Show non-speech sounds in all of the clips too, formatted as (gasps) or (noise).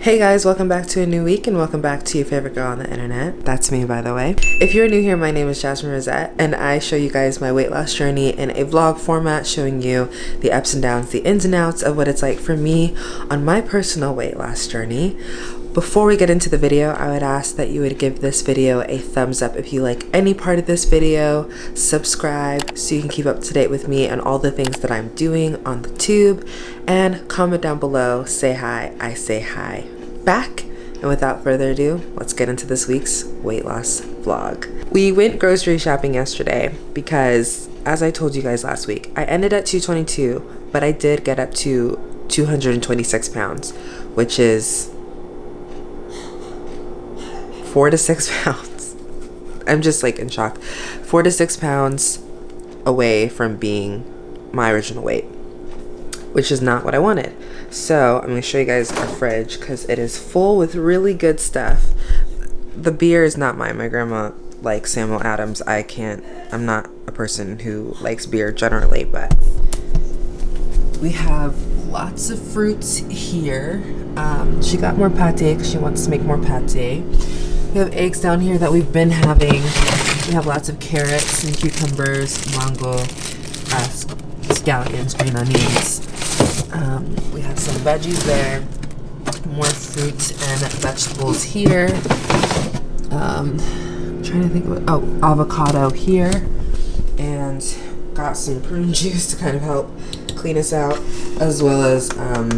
Hey guys, welcome back to a new week and welcome back to your favorite girl on the internet. That's me, by the way. If you're new here, my name is Jasmine Rosette and I show you guys my weight loss journey in a vlog format showing you the ups and downs, the ins and outs of what it's like for me on my personal weight loss journey. Before we get into the video, I would ask that you would give this video a thumbs up if you like any part of this video, subscribe so you can keep up to date with me and all the things that I'm doing on the tube, and comment down below, say hi, I say hi back. And without further ado, let's get into this week's weight loss vlog. We went grocery shopping yesterday because, as I told you guys last week, I ended at 222, but I did get up to 226 pounds, which is four to six (laughs) pounds. I'm just like in shock. Four to six pounds away from being my original weight, which is not what I wanted. So I'm gonna show you guys our fridge because it is full with really good stuff. The beer is not mine. My grandma likes Samuel Adams. I can't, I'm not a person who likes beer generally, but we have lots of fruits here. Um, she got more pate because she wants to make more pate. We have eggs down here that we've been having. We have lots of carrots and cucumbers, mango, uh, scallions, green onions. Um, we have some veggies there, more fruits and vegetables here. Um, I'm trying to think of. Oh, avocado here, and got some prune (laughs) juice to kind of help clean us out, as well as um,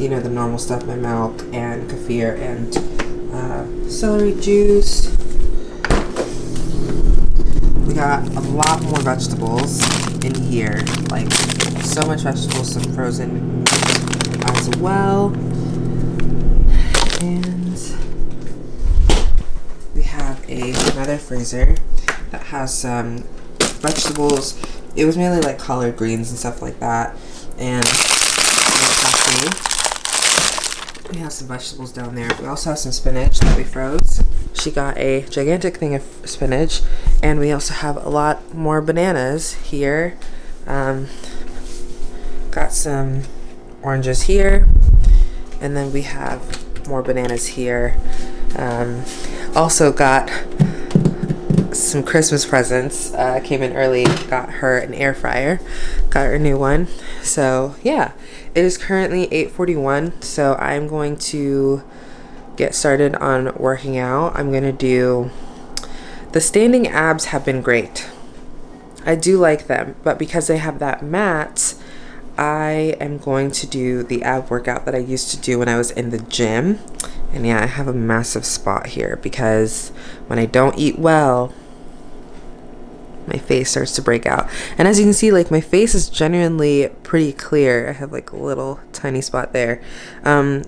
you know the normal stuff, my milk and kefir and uh, celery juice. We got a lot more vegetables in here, like so much vegetables, some frozen as well. And we have a, another freezer that has some vegetables. It was mainly like collard greens and stuff like that. And we have some vegetables down there. We also have some spinach that we froze. She got a gigantic thing of spinach. And we also have a lot more bananas here. Um, got some oranges here. And then we have more bananas here. Um, also got some Christmas presents. Uh, came in early, got her an air fryer, got her a new one. So yeah, it is currently 8.41, so I'm going to get started on working out. I'm gonna do, the standing abs have been great. I do like them, but because they have that mat, I am going to do the ab workout that I used to do when I was in the gym. And yeah, I have a massive spot here because when I don't eat well, my face starts to break out. And as you can see, like my face is genuinely pretty clear. I have like a little tiny spot there. Um,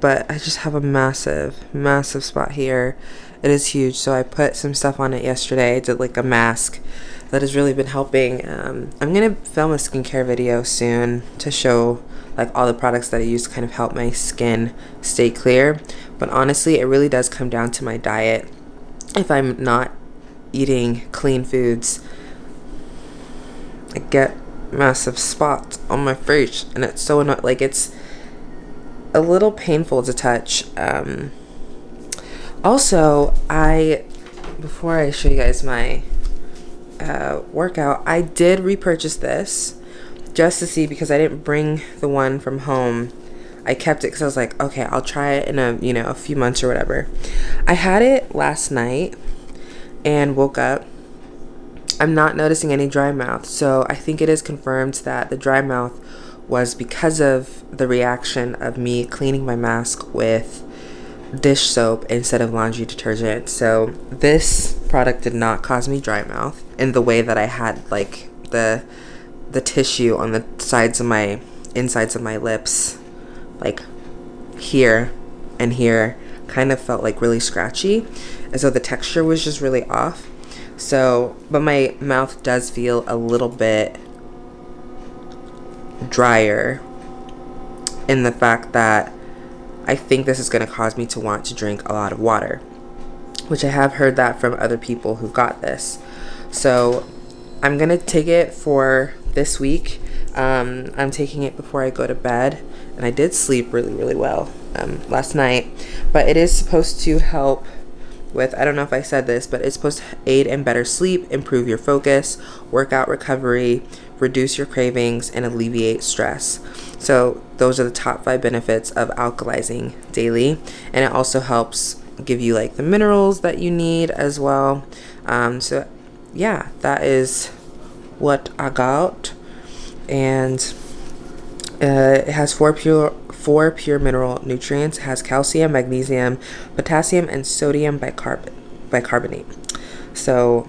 but I just have a massive, massive spot here. It is huge. So I put some stuff on it yesterday. I did like a mask that has really been helping. Um, I'm going to film a skincare video soon to show like all the products that I use to kind of help my skin stay clear. But honestly, it really does come down to my diet. If I'm not eating clean foods, I get massive spots on my face and it's so annoying. Like it's a little painful to touch. Um, also, I, before I show you guys my uh, workout, I did repurchase this just to see because I didn't bring the one from home. I kept it because I was like, okay, I'll try it in a, you know, a few months or whatever. I had it last night and woke up. I'm not noticing any dry mouth, so I think it is confirmed that the dry mouth was because of the reaction of me cleaning my mask with dish soap instead of laundry detergent. So this product did not cause me dry mouth in the way that I had like the the tissue on the sides of my insides of my lips like here and here kind of felt like really scratchy as though the texture was just really off. So, but my mouth does feel a little bit drier in the fact that I think this is going to cause me to want to drink a lot of water, which I have heard that from other people who got this. So I'm going to take it for this week. Um, I'm taking it before I go to bed, and I did sleep really, really well um, last night. But it is supposed to help with, I don't know if I said this, but it's supposed to aid in better sleep, improve your focus, workout recovery, reduce your cravings, and alleviate stress. So, those are the top five benefits of alkalizing daily. And it also helps give you like the minerals that you need as well. Um, so, yeah, that is what I got. And uh, it has four pure four pure mineral nutrients. Has calcium, magnesium, potassium, and sodium bicarb- bicarbonate. So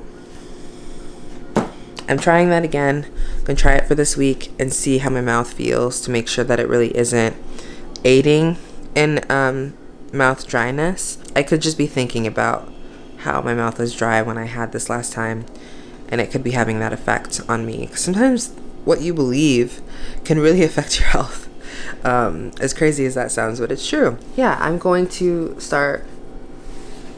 I'm trying that again. I'm gonna try it for this week and see how my mouth feels to make sure that it really isn't aiding in um, mouth dryness. I could just be thinking about how my mouth was dry when I had this last time, and it could be having that effect on me. Sometimes what you believe can really (laughs) affect your health. Um, as crazy as that sounds, but it's true. Yeah, I'm going to start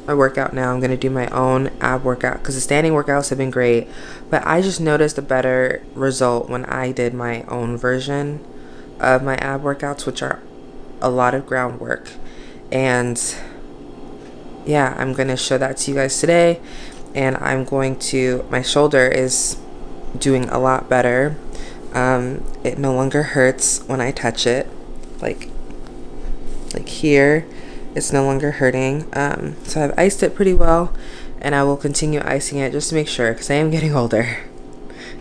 my workout now. I'm going to do my own ab workout because the standing workouts have been great, but I just noticed a better result when I did my own version of my ab workouts, which are a lot of groundwork. And yeah, I'm going to show that to you guys today. And I'm going to, my shoulder is doing a lot better. Um, it no longer hurts when I touch it. Like, like here, it's no longer hurting. Um, so I've iced it pretty well and I will continue icing it just to make sure because I am getting (laughs) older.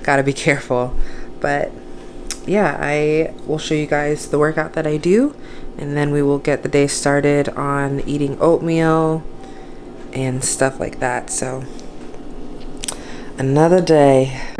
Gotta be careful. But yeah, I will show you guys the workout that I do and then we will get the day started on eating oatmeal and stuff like that. So another day.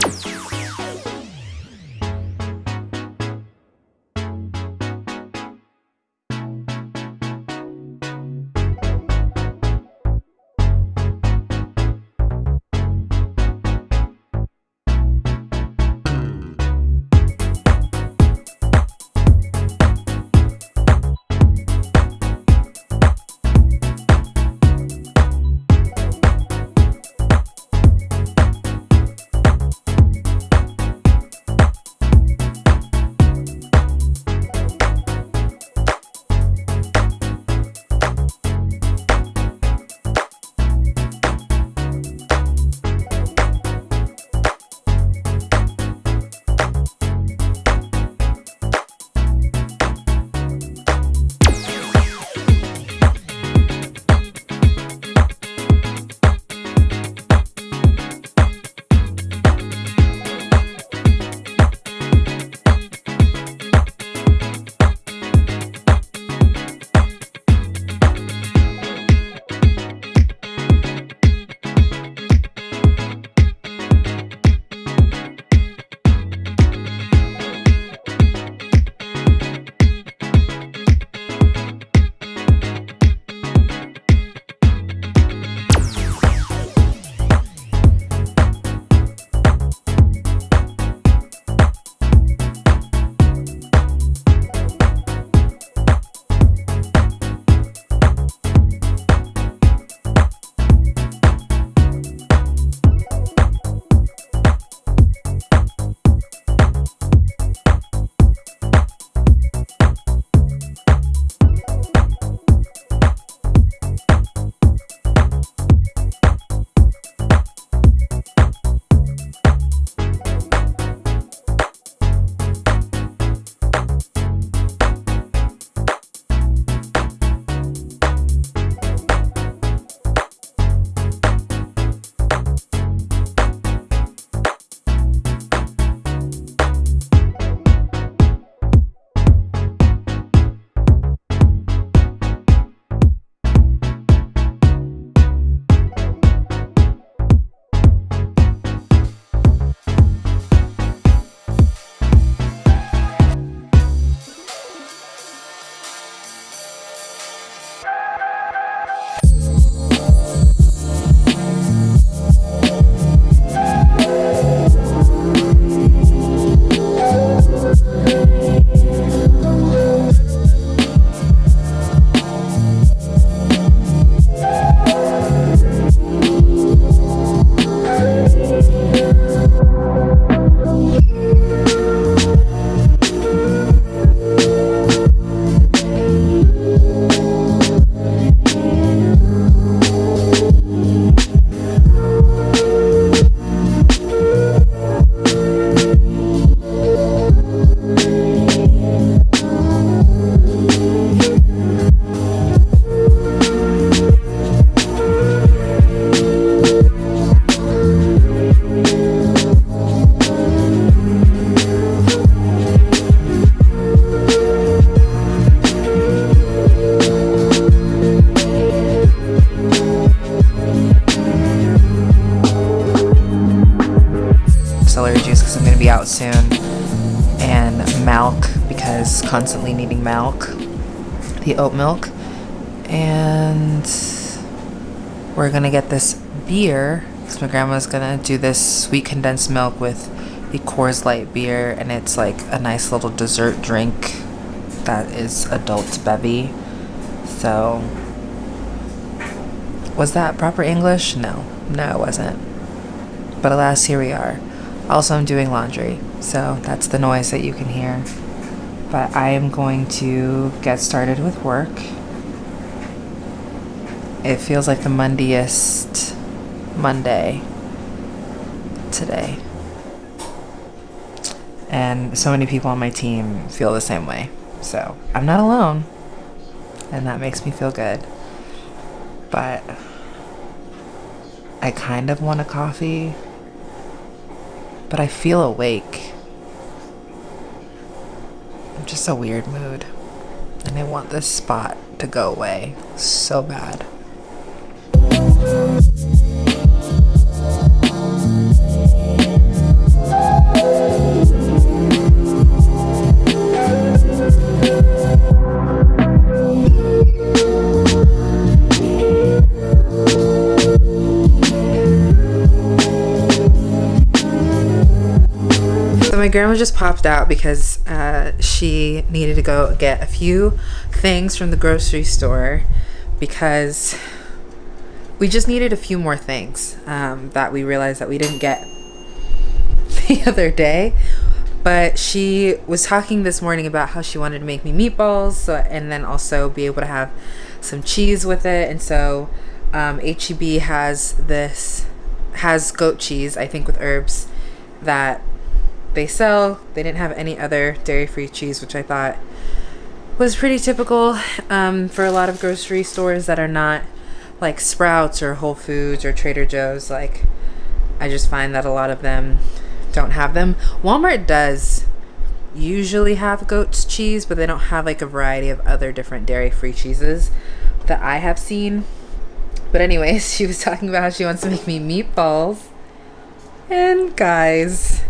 Beer because my grandma's gonna do this sweet condensed milk with the Coors Light beer, and it's like a nice little dessert drink that is adult bevy. So, was that proper English? No, no, it wasn't. But alas, here we are. Also, I'm doing laundry, so that's the noise that you can hear. But I am going to get started with work. It feels like the Mondiest Monday today. And so many people on my team feel the same way. So I'm not alone. And that makes me feel good. But I kind of want a coffee. But I feel awake. I'm just a weird mood. And I want this spot to go away so bad. My grandma just popped out because uh, she needed to go get a few things from the grocery store because we just needed a few more things um, that we realized that we didn't get (laughs) the other day. But she was talking this morning about how she wanted to make me meatballs so, and then also be able to have some cheese with it. And so um, HEB has this, has goat cheese, I think with herbs, that they sell. They didn't have any other dairy-free cheese, which I thought was pretty typical um, for a lot of grocery stores that are not like Sprouts or Whole Foods or Trader Joe's. Like, I just find that a lot of them don't have them. Walmart does usually have goat's cheese, but they don't have like a variety of other different dairy-free cheeses that I have seen. But anyways, (laughs) she was talking about how she wants to make me meatballs. And guys,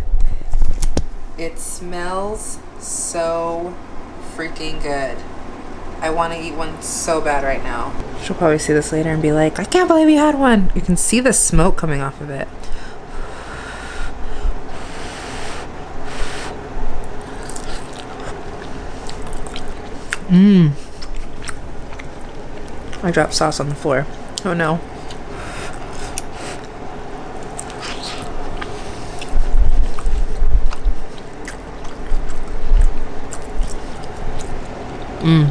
it smells so freaking good. I want to eat one so bad right now. She'll probably see this later and be like, I can't believe you had one. You can see the smoke coming off of it. Mmm. I dropped sauce on the floor. Oh no. Mmm.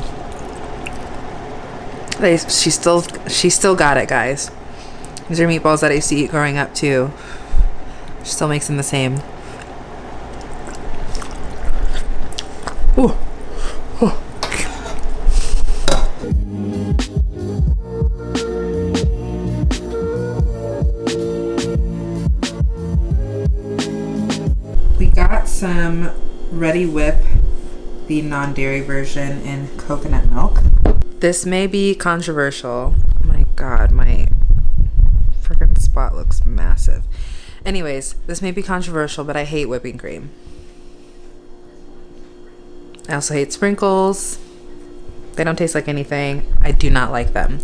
They, she still she still got it, guys. These are meatballs that I used to eat growing up too. She still makes them the same. Ooh. We got some Reddi-wip, the non-dairy version in coconut milk. This may be controversial. My god, my freaking spot looks massive. Anyways, this may be controversial, but I hate whipping cream. I also hate sprinkles. They don't taste like anything. I do not like them.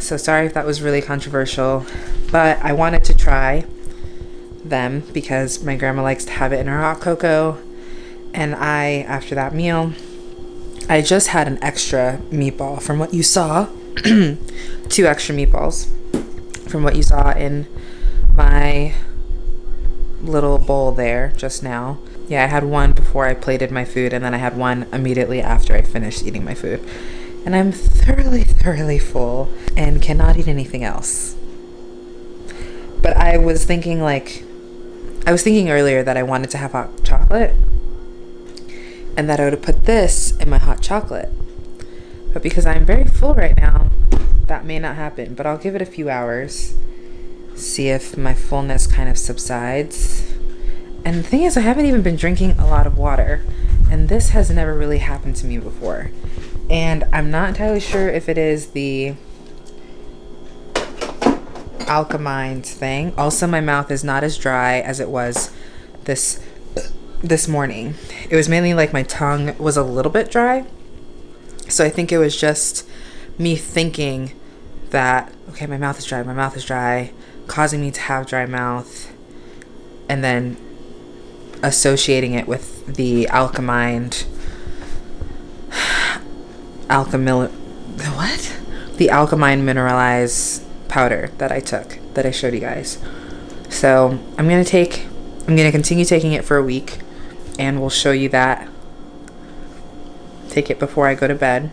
So sorry if that was really controversial, but I wanted to try them because my grandma likes to have it in her hot cocoa. And I, after that meal, I just had an extra meatball from what you saw. (clears throat) Two extra meatballs from what you saw in my little bowl there just now. Yeah, I had one before I plated my food, and then I had one immediately after I finished eating my food. And I'm thoroughly, thoroughly full and cannot eat anything else. But I was thinking, like, I was thinking earlier that I wanted to have hot chocolate and that I would have put this in my hot chocolate. But because I'm very full right now, that may not happen. But I'll give it a few hours, see if my fullness kind of subsides. And the thing is, I haven't even been drinking a lot of water, and this has never really happened to me before. And I'm not entirely sure if it is the Alkamind's thing. Also, my mouth is not as dry as it was this this morning. It was mainly like my tongue was a little bit dry. So I think it was just me thinking that, okay, my mouth is dry, my mouth is dry, causing me to have dry mouth, and then associating it with the Alkamind, (sighs) alkamil, what? The alkaline mineralized powder that I took that I showed you guys. So I'm gonna take, I'm gonna continue taking it for a week, and we'll show you that. Take it before I go to bed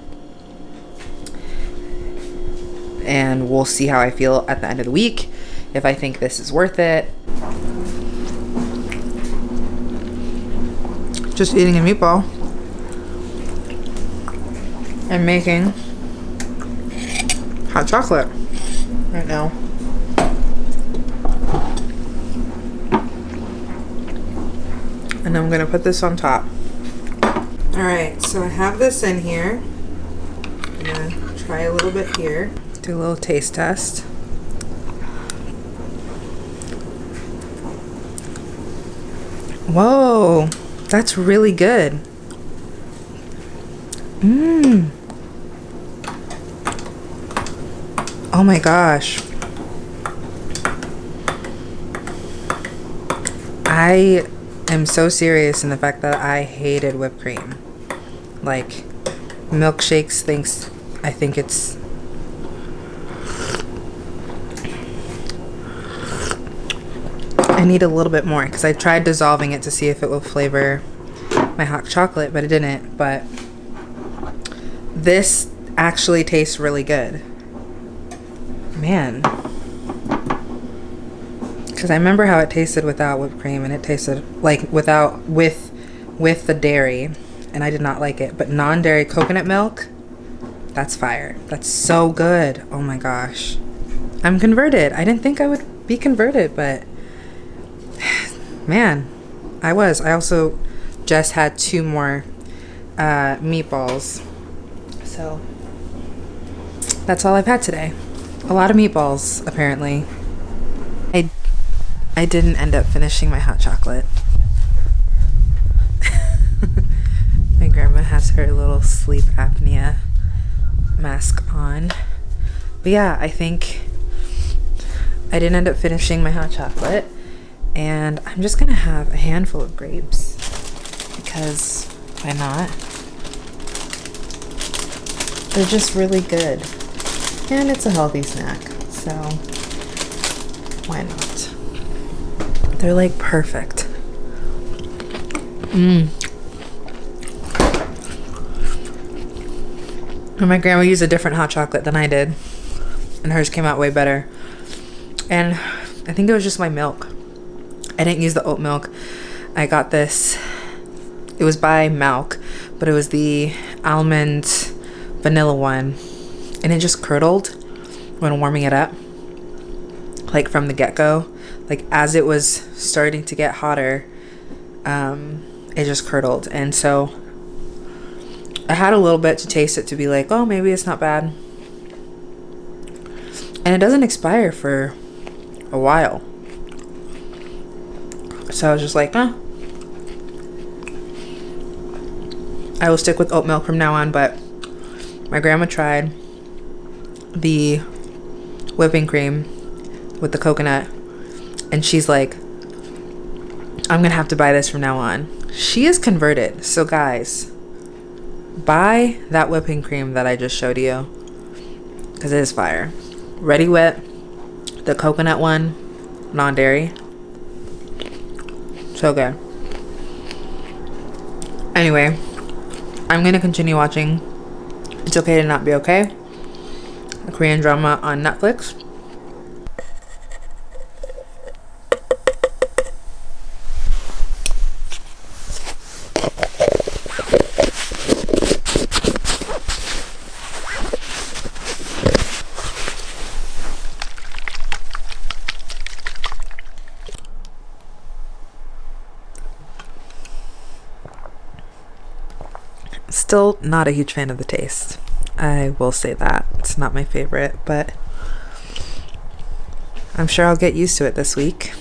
and we'll see how I feel at the end of the week if I think this is worth it. Just eating a meatball and making hot chocolate right now. And I'm gonna put this on top. All right, so I have this in here. I'm gonna try a little bit here. Do a little taste test. Whoa, that's really good. Mmm. Oh my gosh. I am so serious in the fact that I hated whipped cream. Like, milkshakes thinks I think it's I need a little bit more because I tried dissolving it to see if it will flavor my hot chocolate, but it didn't. But this actually tastes really good. Man. Because I remember how it tasted without whipped cream and it tasted like without, with, with the dairy. And I did not like it. But non-dairy coconut milk, that's fire. That's so good. Oh my gosh. I'm converted. I didn't think I would be converted, but (sighs) man, I was. I also just had two more uh, meatballs. So that's all I've had today. A lot of meatballs, apparently. I, didn't end up finishing my hot chocolate. (laughs) my grandma has her little sleep apnea mask on. But yeah, I think I didn't end up finishing my hot chocolate and I'm just gonna have a handful of grapes because why not? They're just really good and it's a healthy snack so why not? They're like perfect. Mmm. And my grandma used a different hot chocolate than I did and hers came out way better. And I think it was just my milk. I didn't use the oat milk. I got this. It was by Malk, but it was the almond vanilla one. And it just curdled when warming it up. Like from the get-go. Like as it was starting to get hotter, um, it just curdled. And so I had a little bit to taste it to be like, oh, maybe it's not bad. And it doesn't expire for a while. So I was just like, huh. I will stick with oat milk from now on, but my grandma tried the whipping cream with the coconut and she's like, I'm gonna have to buy this from now on. She is converted. So guys, buy that whipping cream that I just showed you because it is fire. Reddi-wip, the coconut one, non-dairy. So good. Anyway, I'm gonna continue watching It's Okay to Not Be Okay, a Korean drama on Netflix. Not a huge fan of the taste. I will say that. It's not my favorite, but I'm sure I'll get used to it this week.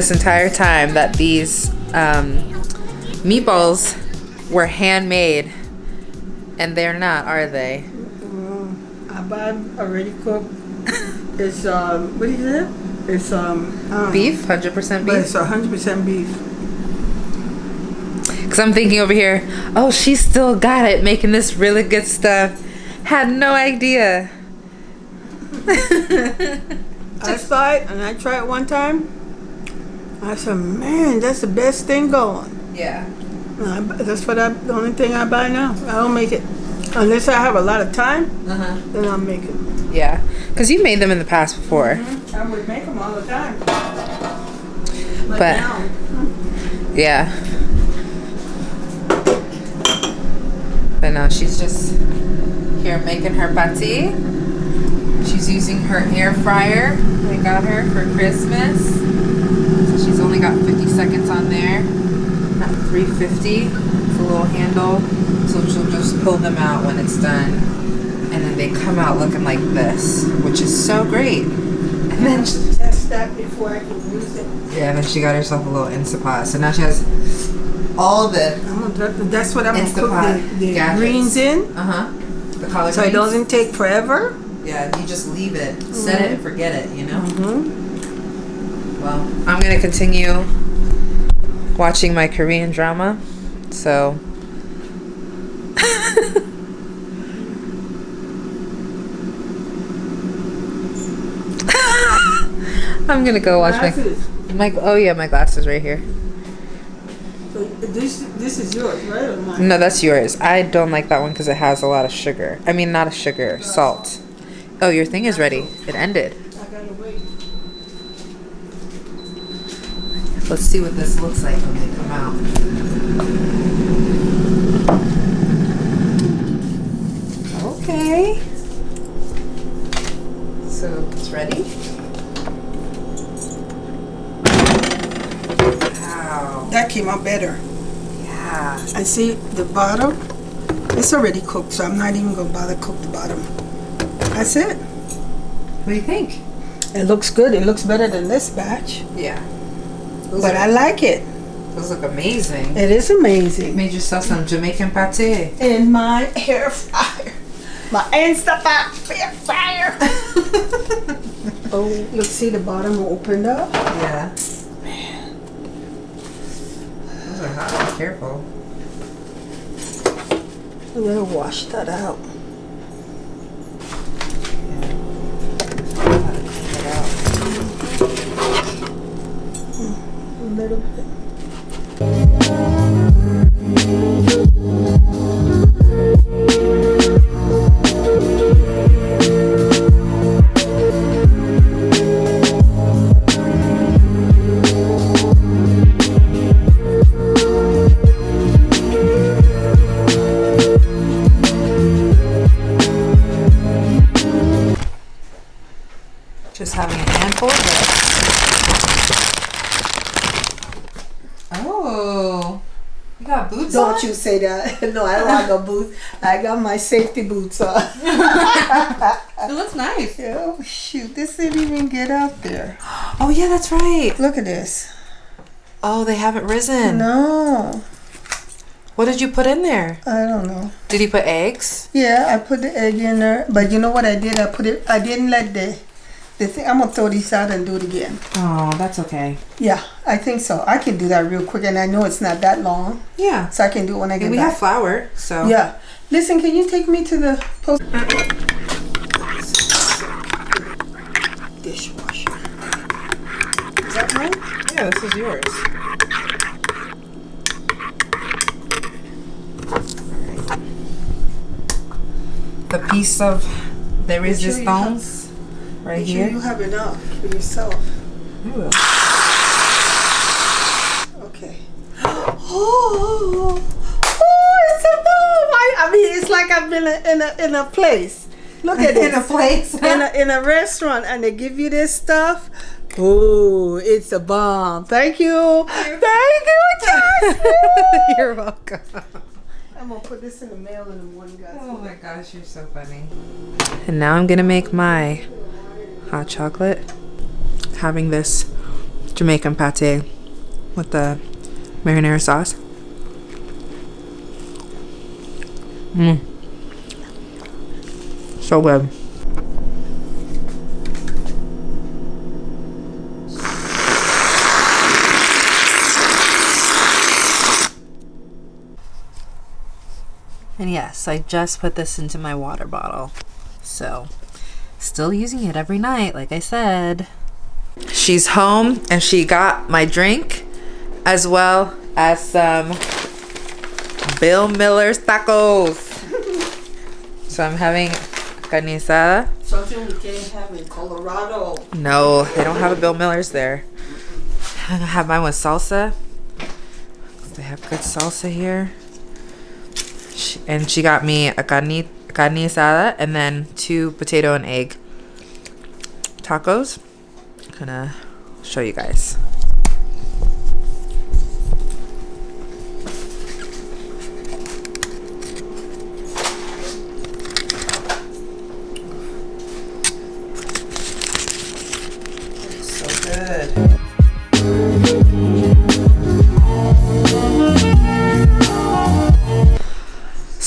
This entire time that these um, meatballs were handmade, and they're not, are they? I buy already cooked. (laughs) It's um, what is it? It's um, Beef, hundred percent but beef. it's hundred percent beef. Because I'm thinking over here, oh, she still got it, making this really good stuff. Had no idea. (laughs) I saw it and I tried it one time. I said, man, that's the best thing going. Yeah. I, that's what I, the only thing I buy now. I don't make it unless I have a lot of time. Uh huh. Then I'll make it. Yeah. Because you made them in the past before. I would make them all the time. But- now, Yeah. But now she's just here making her pate. She's using her air fryer we got her for Christmas. She's only got 50 seconds on there. Not 350. It's a little handle. So she'll just pull them out when it's done. And then they come out looking like this, which is so great. And then she- test that before I can use it. yeah, and then she got herself a little Instapot. So now she has all the that's what I'm gonna cook the, the gadgets. greens in. Uh huh. The collard So it doesn't take forever. Yeah, you just leave it, set it, and forget it. You know. Mm-hmm. Well, I'm gonna continue watching my Korean drama. So. (laughs) I'm gonna go watch Glasses. my my. Oh yeah, my glasses right here. So this this is yours, right? Or mine? No, that's yours. I don't like that one because it has a lot of sugar. I mean, not a sugar, salt. Oh, your thing is ready. It ended. I gotta wait. Let's see what this looks like when they come out. Okay. So it's ready. Wow. That came out better. Yeah. I see the bottom. It's already cooked, so I'm not even gonna bother cook the bottom. That's it. What do you think? It looks good. It looks better than this batch, Yeah. Those, but are- I like it. those look amazing. It is amazing. Made yourself some Jamaican pate. In my hair fryer, my Instapot air fryer. (laughs) oh, look, see the bottom opened up. Yeah. Man. Those are hot. Be careful. I'm gonna wash that out. A say that. (laughs) no, I don't have no boots. I got my safety boots on. (laughs) It looks nice. oh, shoot. This didn't even get out there. (gasps) Oh yeah, that's right. Look at this. Oh, they haven't risen. No, What did you put in there? I don't know. Did you put eggs? Yeah, I put the egg in there, but you know what I did? I put it. I didn't let the The thing, I'm gonna throw these out and do it again. Oh, that's okay. Yeah, I think so. I can do that real quick, and I know it's not that long, Yeah. so I can do it when I get And we back. have flour, so. Yeah. Listen, can you take me to the post? Dishwasher. Is that mine? Yeah, this is yours. The piece of the resistance right Make sure here. you have enough for yourself. I will. Okay. (gasps) Oh, oh, it's a bomb! I, I mean, it's like I've been in a, in a, place. Look at In a this. (laughs) place. in a, in a restaurant and they give you this stuff. Oh, it's a bomb. Thank you. Thank you, Jasmine. (laughs) You're welcome. I'm gonna put this in the mail in the morning, guys. Oh my gosh, you're so funny. And now I'm gonna make my hot chocolate. Having this Jamaican pate with the marinara sauce. Mmm. So good. And yes, I just put this into my water bottle. So, still using it every night, like I said. She's home and she got my drink as well as some Bill Miller's tacos. (laughs) so, I'm having carne asada. Something we can't have in Colorado. No, they don't have a Bill Miller's there. I'm gonna have mine with salsa. They have good salsa here. She, and she got me a carne, carne asada and then two potato and egg tacos. I'm gonna show you guys.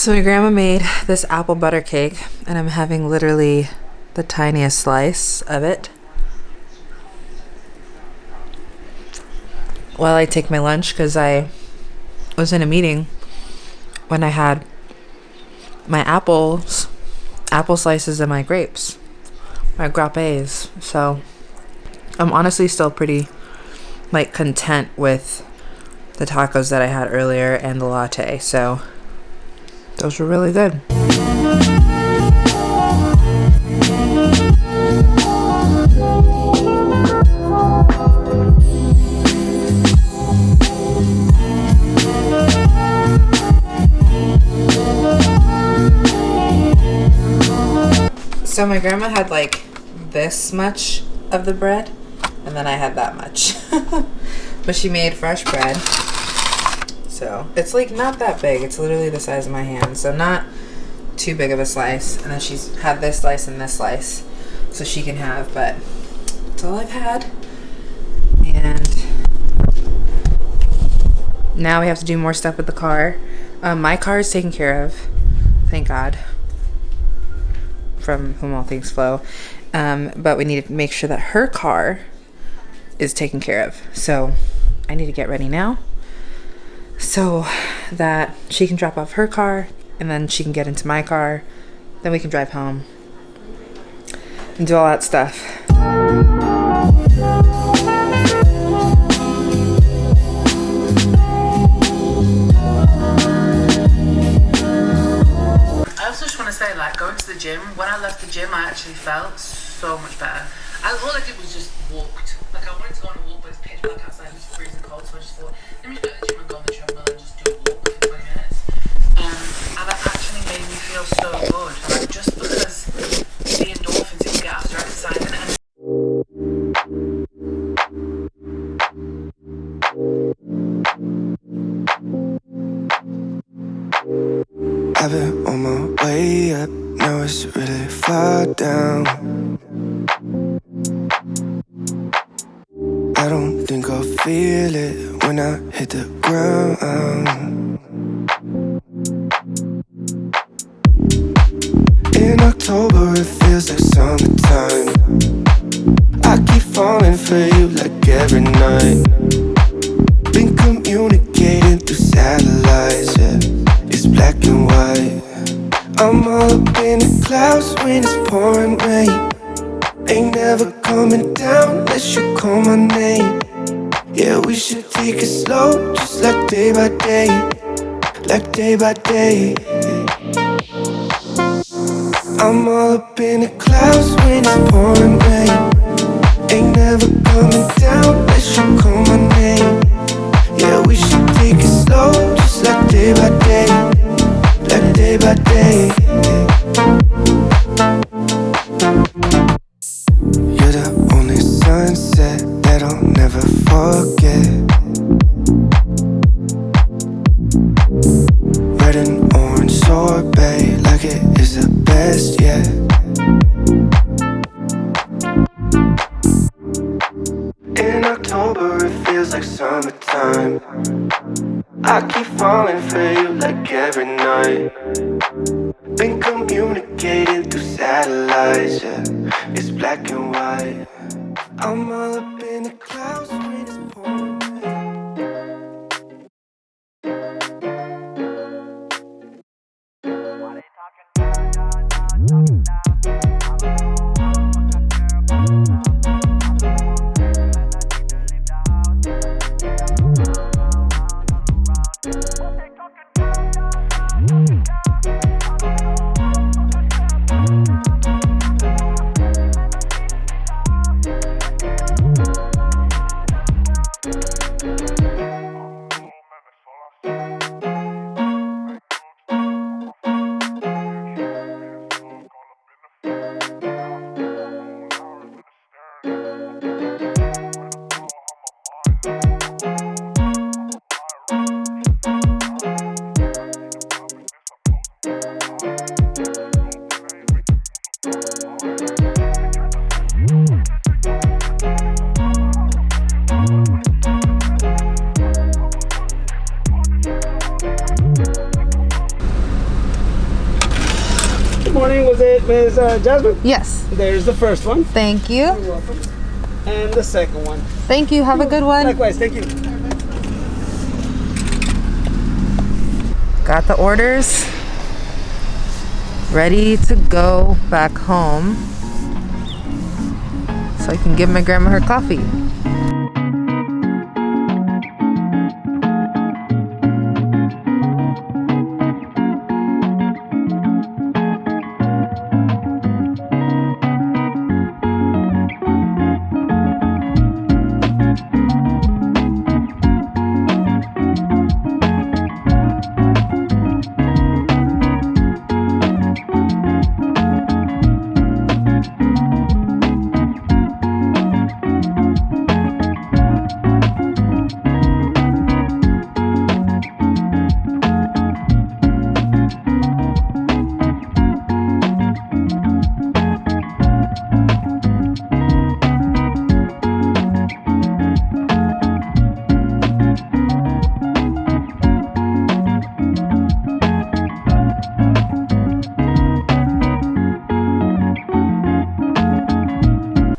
So my grandma made this apple butter cake and I'm having literally the tiniest slice of it. While I take my lunch because I was in a meeting when I had my apples, apple slices and my grapes, my grappes. So I'm honestly still pretty like content with the tacos that I had earlier and the latte. So those were really good. So my grandma had like this much of the bread, and then I had that much. (laughs) but she made fresh bread. So it's like not that big. It's literally the size of my hand. So not too big of a slice. And then she's had this slice and this slice. So she can have, but that's all I've had. And now we have to do more stuff with the car. Um, my car is taken care of. Thank God. From whom all things flow. Um, but we need to make sure that her car is taken care of. So I need to get ready now so that she can drop off her car and then she can get into my car. Then we can drive home and do all that stuff. I also just want to say, like, going to the gym, when I left the gym, I actually felt so much better. I, all I did was just walked. I'm all up in the clouds when it's pouring rain. Ain't never coming down unless you call Ms. Uh, Jasmine? Yes. There's the first one. Thank you. You're welcome. And the second one. Thank you. Have a good one. Likewise, thank you. Got the orders. Ready to go back home. So I can give my grandma her coffee.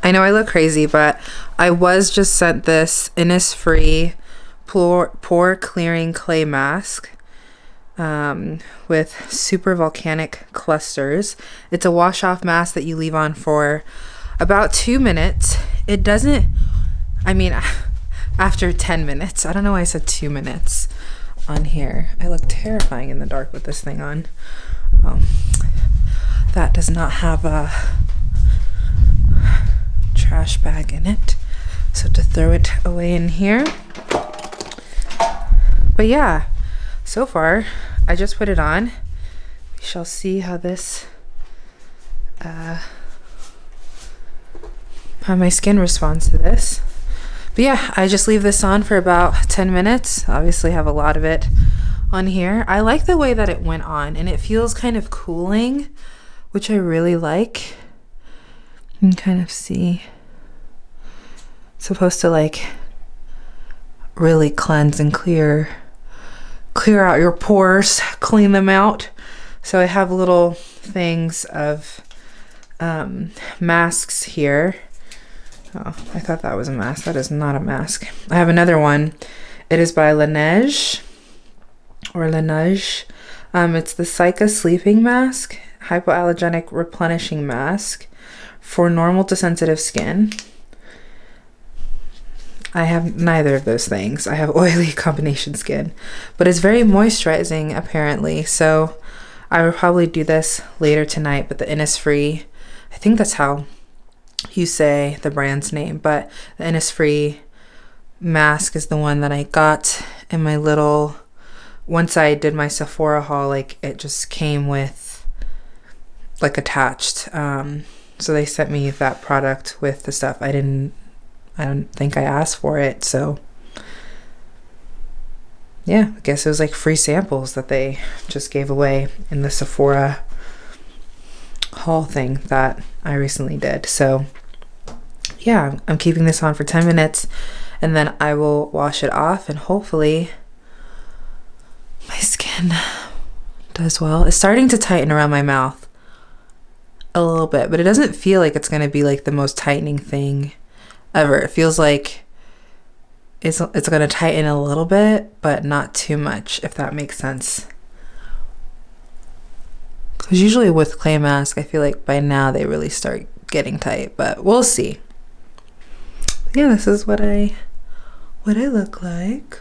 I know I look crazy, but I was just sent this Innisfree pore, pore clearing clay mask um, with super volcanic clusters. It's a wash off mask that you leave on for about two minutes. It doesn't, I mean, (laughs) after 10 minutes. I don't know why I said two minutes on here. I look terrifying in the dark with this thing on. Um, that does not have a trash bag in it. So to throw it away in here. But yeah, so far I just put it on. We shall see how this uh how my skin responds to this. But yeah, I just leave this on for about 10 minutes. Obviously have a lot of it on here. I like the way that it went on and it feels kind of cooling, which I really like. You can kind of see supposed to like really cleanse and clear clear out your pores clean them out so i have little things of um, masks here Oh, I thought that was a mask. That is not a mask. I have another one. It is by Laneige or Laneige. Um, it's the Cica sleeping mask, hypoallergenic replenishing mask for normal to sensitive skin. I have neither of those things. I have (laughs) oily combination skin, but it's very moisturizing apparently. So I will probably do this later tonight, but the Innisfree, I think that's how you say the brand's name, but the Innisfree mask is the one that I got in my little once I did my Sephora haul, like it just came with like attached. Um so they sent me that product with the stuff. I didn't I don't think I asked for it, so yeah, I guess it was like free samples that they just gave away in the Sephora haul thing that I recently did. So yeah, I'm keeping this on for 10 minutes and then I will wash it off and hopefully my skin does well. It's starting to tighten around my mouth a little bit, but it doesn't feel like it's going to be like the most tightening thing ever. It feels like it's it's going to tighten a little bit, but not too much if that makes sense. Cuz usually with clay mask, I feel like by now they really start getting tight, but we'll see. Yeah, this is what I what I look like.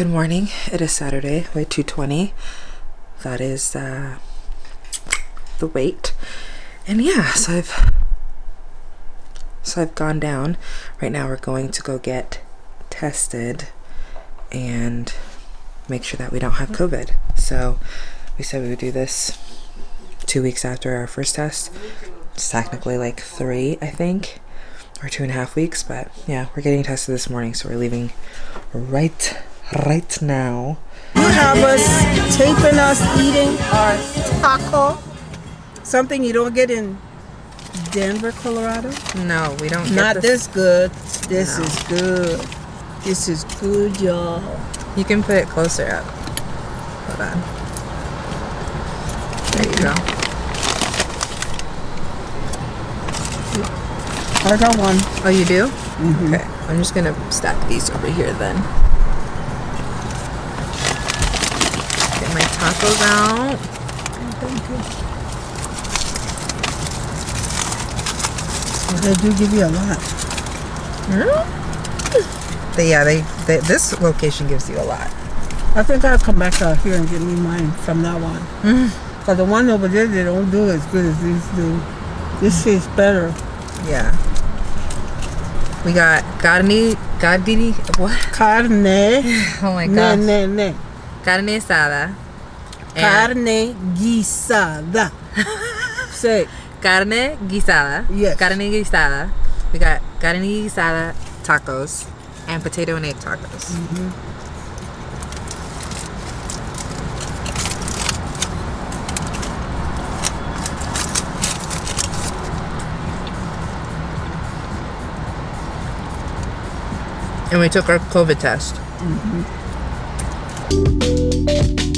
Good morning. It is Saturday, way 220. That is uh, the weight. And yeah, so I've so I've gone down. Right now we're going to go get tested and make sure that we don't have COVID. So we said we would do this two weeks after our first test. It's technically like three, I think, or two and a half weeks. But yeah, we're getting tested this morning, so we're leaving right right now. You have us taping us eating our taco. Something you don't get in Denver, Colorado. No, we don't. Get Not this. this good. This No. is good. This is good, y'all. You can put it closer up. Hold on. There you go. I got one. Oh, you do? Mm-hmm. Okay. I'm just gonna stack these over here then. Tacos out. They do give you a lot. They, yeah, they, they. This location gives you a lot. I think I'll come back out here and get me mine from now on. Mm. Because the one over there, they don't do as good as these do. This tastes better. Yeah. We got carne, carne, what? Carne. (laughs) Oh my Ne, gosh. ne, ne. Carne asada. And Carne guisada. Say, Carne guisada. Yes. Carne guisada. We got carne guisada tacos and potato and egg tacos. Mm-hmm. And we took our COVID test. looking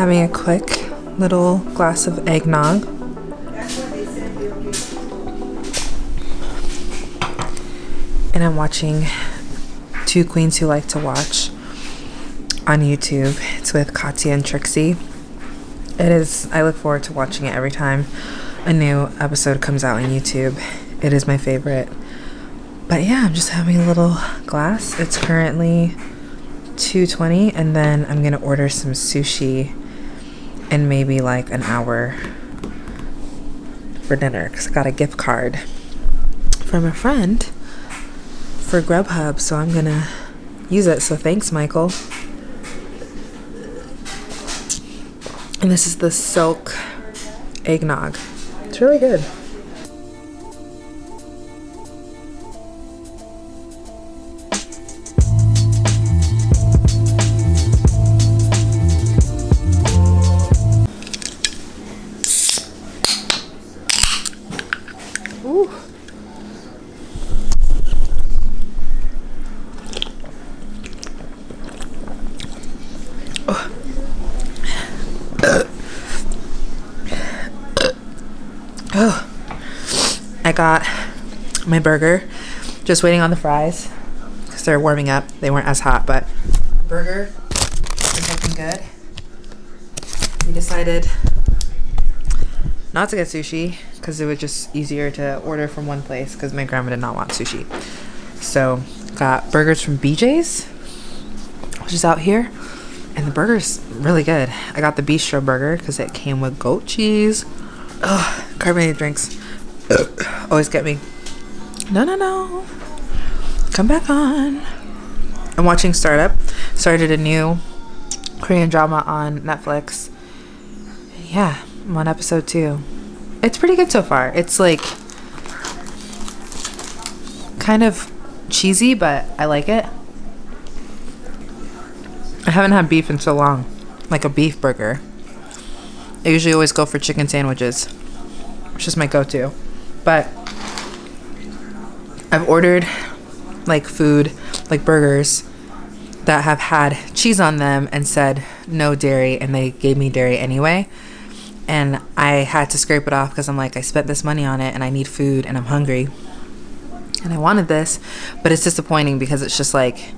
having a quick little glass of eggnog. And I'm watching Two Queens Who Like to Watch on YouTube. It's with Katya and Trixie. It is, I look forward to watching it every time a new episode comes out on YouTube. It is my favorite. But yeah, I'm just having a little glass. It's currently 220 and then I'm gonna order some sushi in maybe like an hour for dinner because I got a gift card from a friend for Grubhub, so I'm gonna use it. So thanks, Michael. And this is the silk eggnog. It's really good. Burger. Just waiting on the fries because they're warming up. They weren't as hot, but burger is looking good. We decided not to get sushi because it was just easier to order from one place because my grandma did not want sushi. So got burgers from BJ's, which is out here, and the burger's really good. I got the bistro burger because it came with goat cheese. Ugh, carbonated drinks always get me. No, no, no. Come back on. I'm watching Startup. Started a new Korean drama on Netflix. Yeah, I'm on episode two. It's pretty good so far. It's like kind of cheesy, but I like it. I haven't had beef in so long, like a beef burger. I usually always go for chicken sandwiches, which is my go to. But I've ordered like food, like burgers that have had cheese on them and said no dairy, and they gave me dairy anyway. And I had to scrape it off because I'm like, I spent this money on it and I need food and I'm hungry. And I wanted this, but it's disappointing because it's just like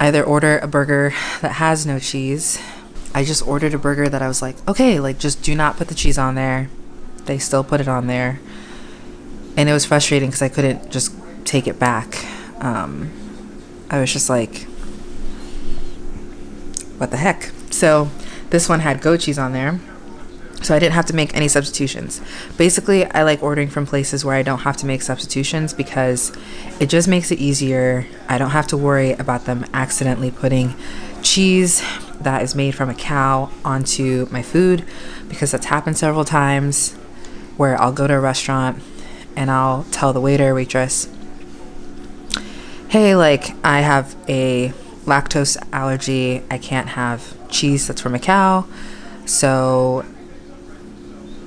either order a burger that has no cheese. I just ordered a burger that I was like, okay, like just do not put the cheese on there. They still put it on there. And it was frustrating because I couldn't just take it back. Um, I was just like, what the heck? So this one had goat cheese on there. So I didn't have to make any substitutions. Basically, I like ordering from places where I don't have to make substitutions because it just makes it easier. I don't have to worry about them accidentally putting cheese that is made from a cow onto my food because that's happened several times where I'll go to a restaurant and I'll tell the waiter, waitress, hey, like I have a lactose allergy. I can't have cheese that's from a cow. So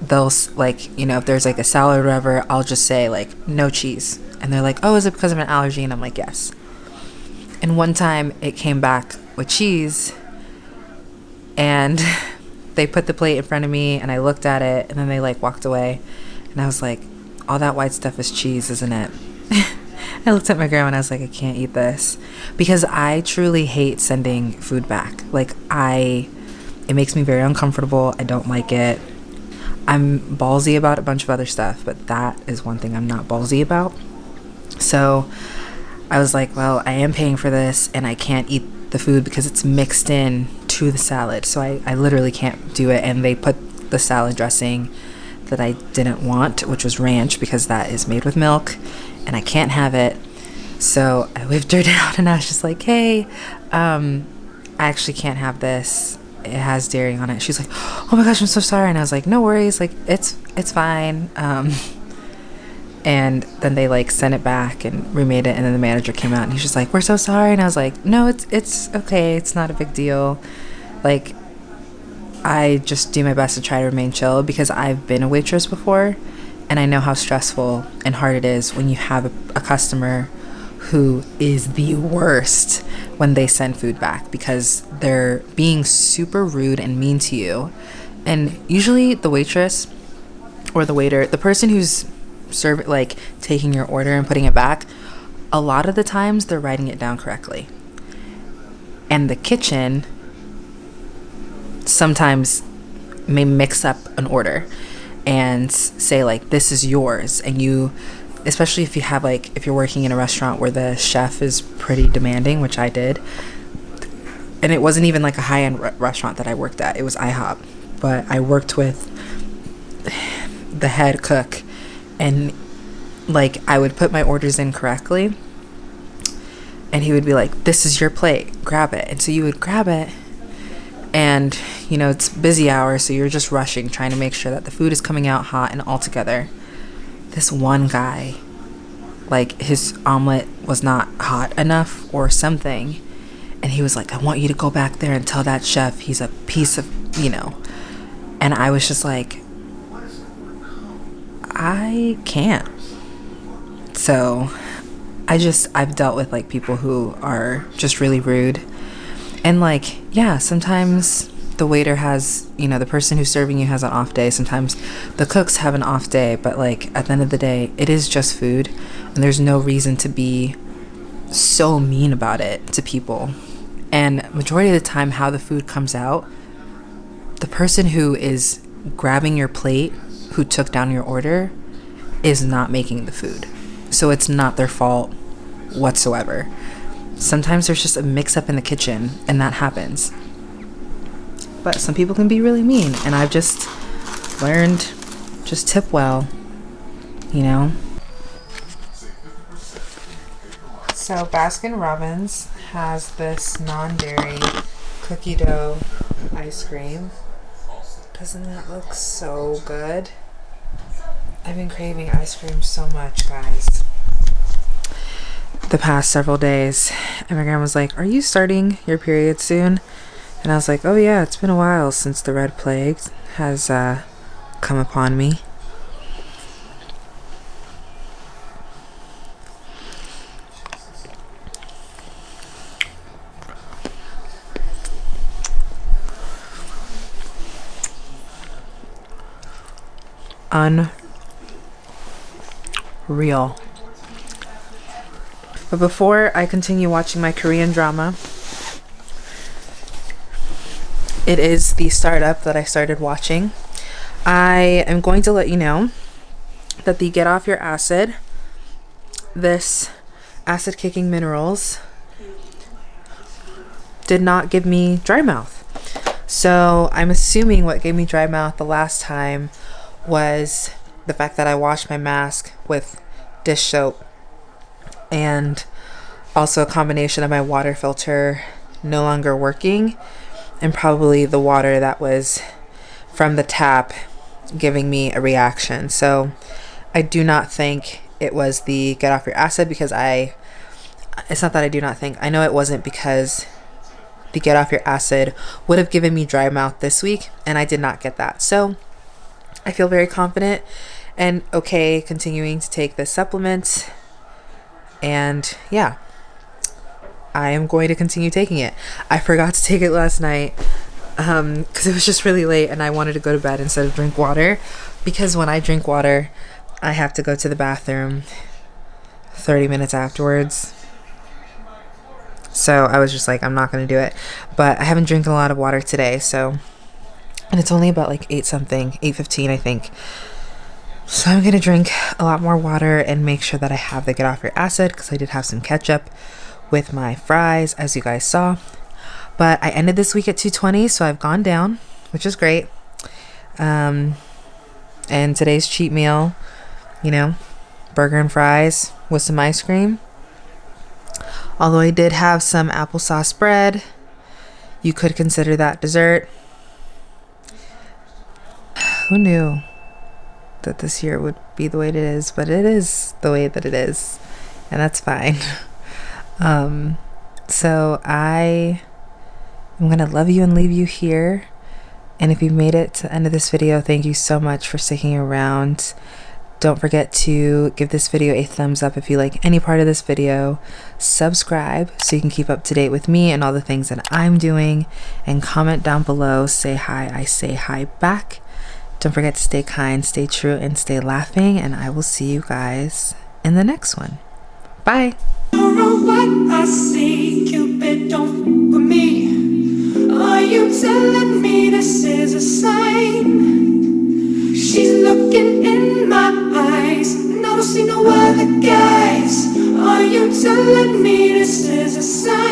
they'll like, you know, if there's like a salad or whatever, I'll just say like no cheese. And they're like, "Oh, is it because of an allergy?" And I'm like, "Yes." And one time it came back with cheese and (laughs) they put the plate in front of me and I looked at it and then they like walked away and I was like, "All that white stuff is cheese, isn't it?" (laughs) I looked at my grandma and I was like, I can't eat this because I truly hate sending food back. Like I it makes me very uncomfortable. I don't like it. I'm ballsy about a bunch of other stuff, but that is one thing I'm not ballsy about. So I was like, well, I am paying for this and I can't eat the food because it's mixed in to the salad. So I, I literally can't do it. And they put the salad dressing that I didn't want, which was ranch because that is made with milk and I can't have it. So I whipped her (laughs) down and I was just like, hey, um, I actually can't have this. It has dairy on it. She's like, oh my gosh, I'm so sorry. And I was like, no worries. Like, it's, it's fine. Um, (laughs) and then they like sent it back and remade it and then the manager came out and he's just like we're so sorry and i was like no it's it's okay it's not a big deal like i just do my best to try to remain chill because i've been a waitress before and i know how stressful and hard it is when you have a, a customer who is the worst when they send food back because they're being super rude and mean to you and usually the waitress or the waiter the person who's serving like taking your order and putting it back, a lot of the times they're writing it down correctly. And the kitchen sometimes may mix up an order and say like this is yours and you especially if you have like if you're working in a restaurant where the chef is pretty demanding which i did and it wasn't even like a high-end re- restaurant that i worked at it was ihop but i worked with the head cook and like I would put my orders in correctly and he would be like this is your plate grab it and so you would grab it and you know it's busy hour so you're just rushing trying to make sure that the food is coming out hot and all together this one guy like his omelet was not hot enough or something and he was like i want you to go back there and tell that chef he's a piece of you know and i was just like I can't. So I just, I've dealt with like people who are just really rude. And like, yeah, sometimes the waiter has, you know, the person who's serving you has an off day. Sometimes the cooks have an off day. But like, at the end of the day, it is just food. And there's no reason to be so mean about it to people. And majority of the time, how the food comes out, the person who is grabbing your plate who took down your order is not making the food. So it's not their fault whatsoever. Sometimes there's just a mix up in the kitchen and that happens. But some people can be really mean and I've just learned just tip well, you know. So Baskin Robbins has this non-dairy cookie dough ice cream. Doesn't that look so good? I've been craving ice cream so much, guys. The past several days. And my grandma was like, Are you starting your period soon? And I was like, Oh, yeah, it's been a while since the red plague has uh, come upon me. Unreal. But before I continue watching my Korean drama, it is the startup that I started watching. I am going to let you know that the Get Off Your Acid, this acid kicking minerals, did not give me dry mouth. So I'm assuming what gave me dry mouth the last time was the fact that I washed my mask with dish soap and also a combination of my water filter no longer working and probably the water that was from the tap giving me a reaction. So I do not think it was the get off your acid because I it's not that I do not think. I know it wasn't because the get off your acid would have given me dry mouth this week and I did not get that. So I feel very confident and okay continuing to take this supplement. And yeah, I am going to continue taking it. I forgot to take it last night because um, it was just really late and I wanted to go to bed instead of drink water. Because when I drink water, I have to go to the bathroom 30 minutes afterwards. So I was just like, I'm not going to do it. But I haven't drank a lot of water today, so and it's only about like 8 something 8.15 i think So I'm gonna drink a lot more water and make sure that I have the get off your acid because I did have some ketchup with my fries, as you guys saw. But I ended this week at 220, so I've gone down, which is great. Um, and today's cheat meal, you know, burger and fries with some ice cream. Although I did have some applesauce bread, you could consider that dessert. (sighs) Who knew that this year would be the way it is, but it is the way that it is, and that's fine. (laughs) Um, so I am gonna love you and leave you here. And if you've made it to the end of this video, thank you so much for sticking around. Don't forget to give this video a thumbs up if you like any part of this video. Subscribe so you can keep up to date with me and all the things that I'm doing. And comment down below. Say hi. I say hi back. Don't forget to stay kind, stay true, and stay laughing. And I will see you guys in the next one. Bye. Are you telling me this is a sign? She's looking in my eyes, and I don't see no other guys. Are you telling me this is a sign?